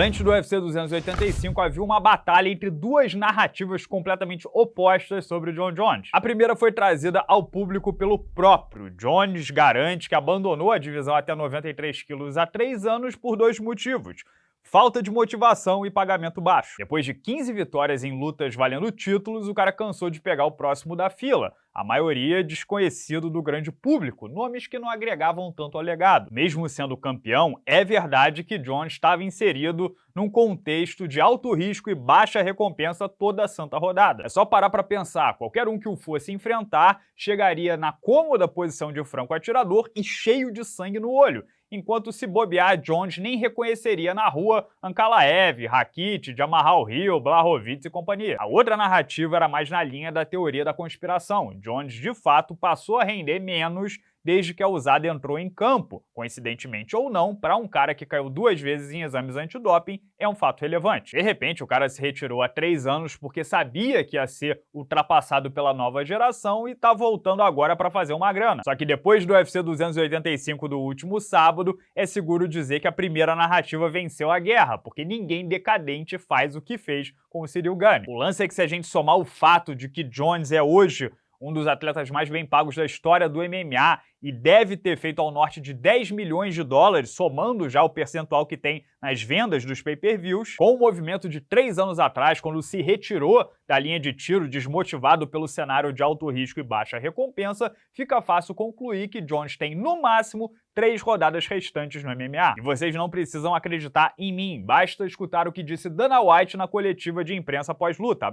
Antes do UFC 285, havia uma batalha entre duas narrativas completamente opostas sobre o John Jones. A primeira foi trazida ao público pelo próprio. Jones garante que abandonou a divisão até 93 quilos há três anos por dois motivos falta de motivação e pagamento baixo. Depois de 15 vitórias em lutas valendo títulos, o cara cansou de pegar o próximo da fila, a maioria desconhecido do grande público, nomes que não agregavam tanto ao legado. Mesmo sendo campeão, é verdade que John estava inserido num contexto de alto risco e baixa recompensa toda a santa rodada. É só parar para pensar, qualquer um que o fosse enfrentar chegaria na cômoda posição de franco atirador e cheio de sangue no olho, enquanto se bobear, Jones nem reconheceria na rua Ankalaev, Rakit, Jamarral Hill, Blahovic e companhia. A outra narrativa era mais na linha da teoria da conspiração. Jones, de fato, passou a render menos desde que a usada entrou em campo. Coincidentemente ou não, para um cara que caiu duas vezes em exames antidoping, é um fato relevante. De repente, o cara se retirou há três anos porque sabia que ia ser ultrapassado pela nova geração e tá voltando agora para fazer uma grana. Só que depois do UFC 285 do último sábado, é seguro dizer que a primeira narrativa venceu a guerra, porque ninguém decadente faz o que fez com o Cyril Gane. O lance é que se a gente somar o fato de que Jones é hoje um dos atletas mais bem pagos da história do MMA e deve ter feito ao norte de 10 milhões de dólares, somando já o percentual que tem nas vendas dos pay-per-views, com o movimento de três anos atrás, quando se retirou da linha de tiro desmotivado pelo cenário de alto risco e baixa recompensa, fica fácil concluir que Jones tem, no máximo, três rodadas restantes no MMA. E vocês não precisam acreditar em mim, basta escutar o que disse Dana White na coletiva de imprensa pós-luta,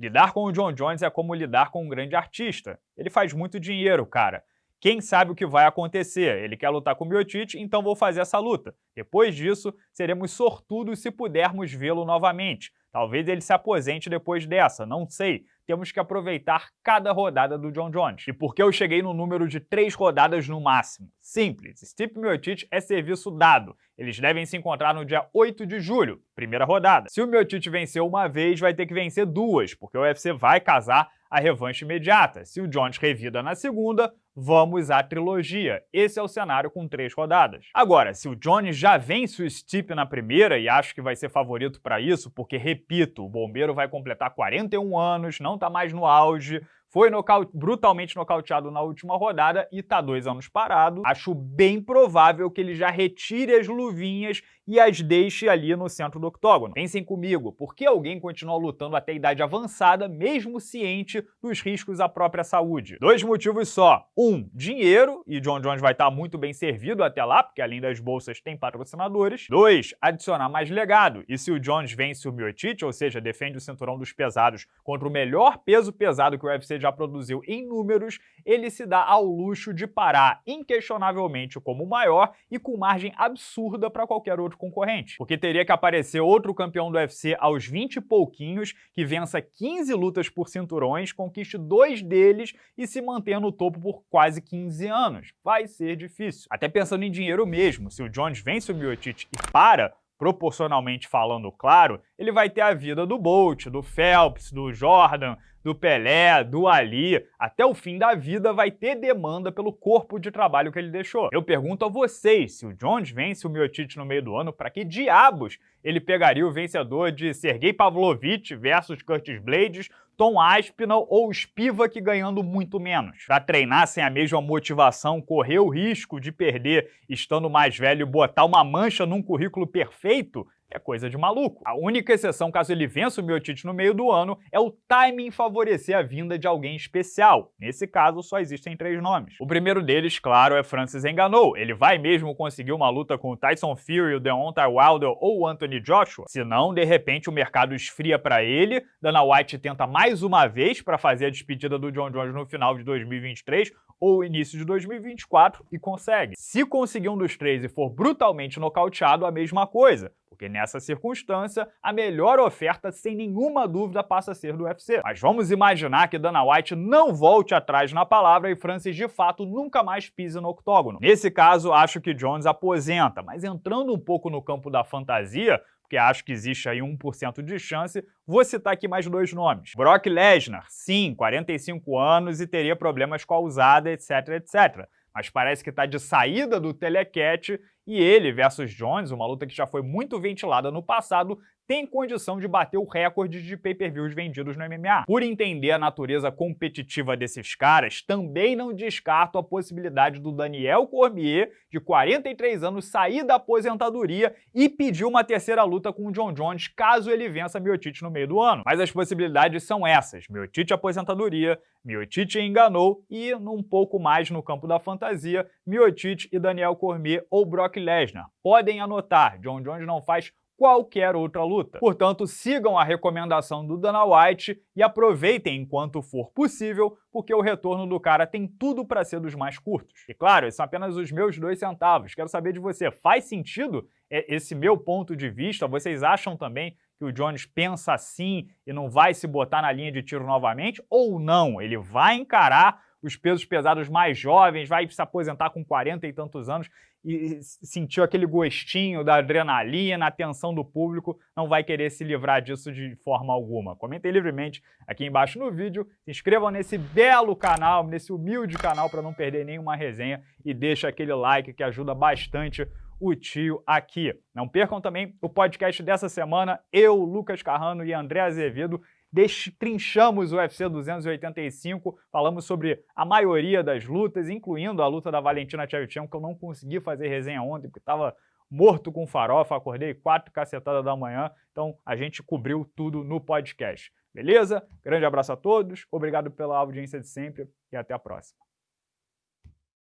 Lidar com o John Jones é como lidar com um grande artista. Ele faz muito dinheiro, cara. Quem sabe o que vai acontecer? Ele quer lutar com o Miocic, então vou fazer essa luta. Depois disso, seremos sortudos se pudermos vê-lo novamente. Talvez ele se aposente depois dessa, não sei. Temos que aproveitar cada rodada do John Jones. E por que eu cheguei no número de três rodadas no máximo? Simples, Stipe Miocic é serviço dado. Eles devem se encontrar no dia 8 de julho, primeira rodada. Se o Miocic vencer uma vez, vai ter que vencer duas, porque o UFC vai casar a revanche imediata. Se o Jones revida na segunda, vamos à trilogia. Esse é o cenário com três rodadas. Agora, se o Jones já vence o Stipe na primeira, e acho que vai ser favorito para isso, porque, repito, o Bombeiro vai completar 41 anos, não está mais no auge, foi nocaute, brutalmente nocauteado na última rodada e está dois anos parado. Acho bem provável que ele já retire as luvinhas e as deixe ali no centro do octógono. Pensem comigo, por que alguém continua lutando até idade avançada, mesmo ciente dos riscos à própria saúde? Dois motivos só. Um, dinheiro, e John Jones vai estar muito bem servido até lá, porque além das bolsas tem patrocinadores. Dois, adicionar mais legado. E se o Jones vence o Miocic, ou seja, defende o cinturão dos pesados contra o melhor peso pesado que o UFC já produziu em números, ele se dá ao luxo de parar inquestionavelmente como o maior e com margem absurda para qualquer outro concorrente. Porque teria que aparecer outro campeão do UFC aos 20 e pouquinhos, que vença 15 lutas por cinturões, conquiste dois deles e se mantenha no topo por quase 15 anos. Vai ser difícil. Até pensando em dinheiro mesmo, se o Jones vence o Miocic e para, proporcionalmente falando claro, ele vai ter a vida do Bolt, do Phelps, do Jordan, do Pelé, do Ali, até o fim da vida vai ter demanda pelo corpo de trabalho que ele deixou. Eu pergunto a vocês, se o Jones vence o Miocic no meio do ano, para que diabos ele pegaria o vencedor de Sergei Pavlovich versus Curtis Blades, Tom Aspinall ou Spivak ganhando muito menos. Para treinar sem a mesma motivação, correr o risco de perder estando mais velho e botar uma mancha num currículo perfeito, é coisa de maluco. A única exceção caso ele vença o Miotite no meio do ano é o timing favorecer a vinda de alguém especial. Nesse caso, só existem três nomes. O primeiro deles, claro, é Francis Ngannou. Ele vai mesmo conseguir uma luta com o Tyson Fury, o Deontay Wilder ou o Anthony Joshua? Se não, de repente o mercado esfria para ele, Dana White tenta mais uma vez para fazer a despedida do John Jones no final de 2023 ou início de 2024 e consegue. Se conseguir um dos três e for brutalmente nocauteado, a mesma coisa porque nessa circunstância, a melhor oferta, sem nenhuma dúvida, passa a ser do UFC. Mas vamos imaginar que Dana White não volte atrás na palavra e Francis, de fato, nunca mais pise no octógono. Nesse caso, acho que Jones aposenta, mas entrando um pouco no campo da fantasia, porque acho que existe aí 1% de chance, vou citar aqui mais dois nomes. Brock Lesnar, sim, 45 anos e teria problemas com a usada, etc, etc. Mas parece que está de saída do telecat e ele versus Jones, uma luta que já foi muito ventilada no passado, tem condição de bater o recorde de pay-per-views vendidos no MMA. Por entender a natureza competitiva desses caras, também não descarto a possibilidade do Daniel Cormier, de 43 anos, sair da aposentadoria e pedir uma terceira luta com o John Jones, caso ele vença Miotite no meio do ano. Mas as possibilidades são essas, Miotite aposentadoria, Miotite enganou e, num pouco mais no campo da fantasia, Miotite e Daniel Cormier ou Brock Lesnar. Podem anotar, John Jones não faz qualquer outra luta. Portanto, sigam a recomendação do Dana White e aproveitem enquanto for possível, porque o retorno do cara tem tudo para ser dos mais curtos. E claro, esses são apenas os meus dois centavos. Quero saber de você, faz sentido esse meu ponto de vista? Vocês acham também que o Jones pensa assim e não vai se botar na linha de tiro novamente? Ou não? Ele vai encarar os pesos pesados mais jovens, vai se aposentar com 40 e tantos anos e sentiu aquele gostinho da adrenalina, a atenção do público, não vai querer se livrar disso de forma alguma. Comentem livremente aqui embaixo no vídeo, se inscrevam nesse belo canal, nesse humilde canal para não perder nenhuma resenha e deixa aquele like que ajuda bastante o tio aqui. Não percam também o podcast dessa semana, eu, Lucas Carrano e André Azevedo, destrinchamos o UFC 285, falamos sobre a maioria das lutas, incluindo a luta da Valentina Shevchenko, que eu não consegui fazer resenha ontem, porque estava morto com farofa, acordei quatro cacetadas da manhã, então a gente cobriu tudo no podcast. Beleza? Grande abraço a todos, obrigado pela audiência de sempre e até a próxima.